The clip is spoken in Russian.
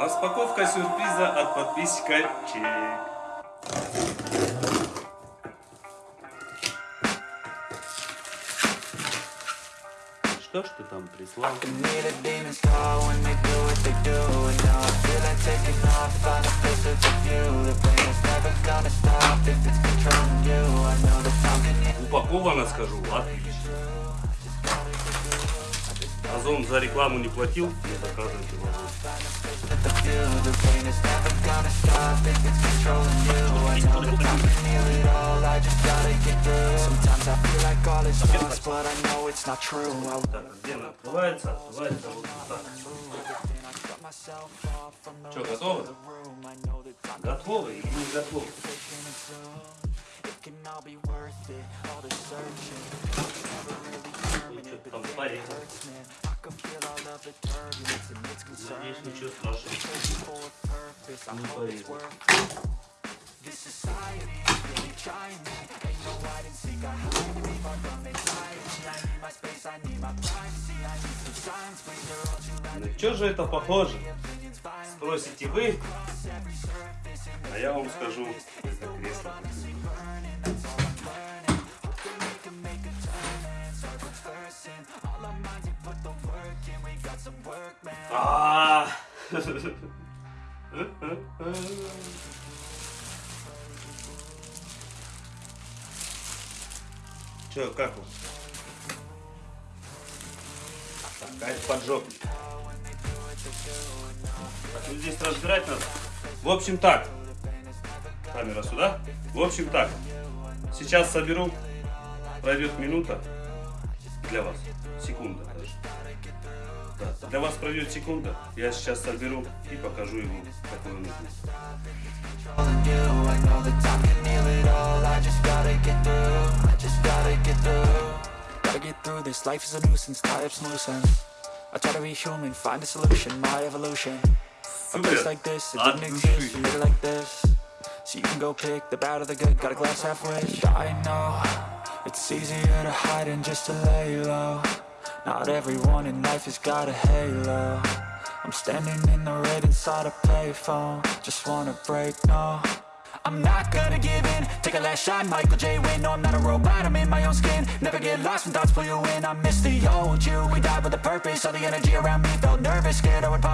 Распаковка сюрприза от подписчика Чек. Что ж ты там прислал? Упаковано, скажу, отлично. Озон за рекламу не платил, не заказывайте в Озон. with the view The pain is never gonna stop if it's controlling you I know that time can heal it all, I just gotta get through Sometimes I feel like all is lost, but I know it's not true I Так, где она открывается? Открывается вот так. cut myself off from the Что, rest готовы? of the room I know that time Готовы или не готовы? Парень. concerning ничего страшного. Не loud На что же это похоже? Спросите вы, а я вам скажу, это кресло. Че, как вам? Такая поджопник. Так, ну здесь разбирать надо. В общем так. Камера сюда. В общем так. Сейчас соберу. Пройдет минута. Для вас. Секунда. Да, для вас пройдет секунда. Я сейчас соберу и покажу ему, какой он I try to be human Find a solution My evolution A place Супер. like this It От didn't души. exist You made it like this So you can go pick The bad or the good Got a glass half wish I know It's easier to hide than just to lay low Not everyone in life has got a halo. I'm standing in the red inside a payphone. Just wanna break, no. I'm not gonna give in. Take a last shot, Michael J. Win No, I'm not a robot, I'm in my own skin. Never get lost when thoughts pull you in. I miss the old you. We died with a purpose. All the energy around me felt nervous. Scared I would pop